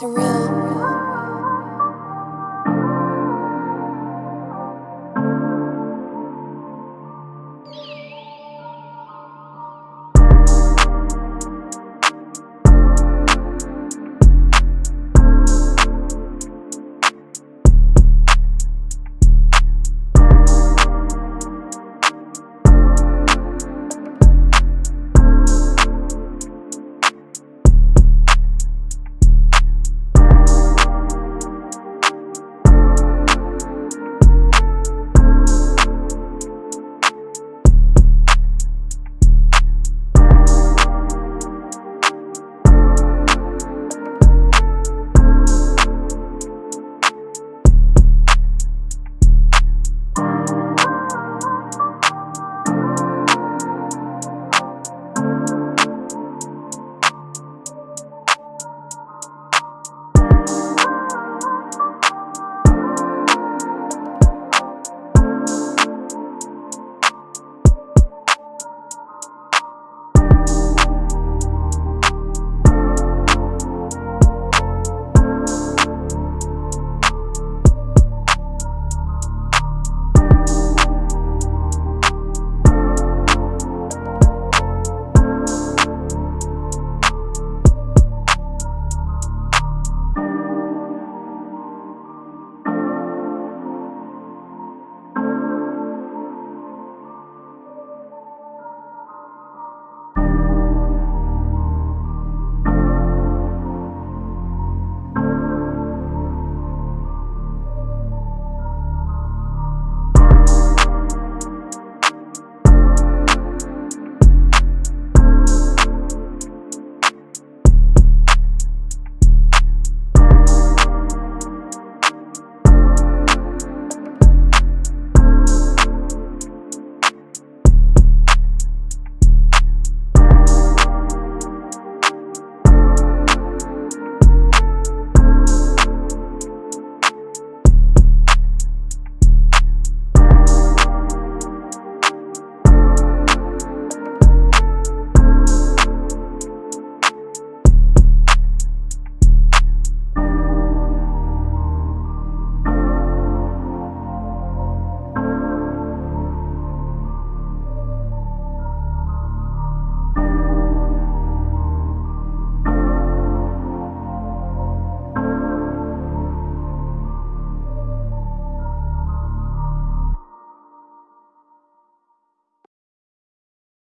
surreal.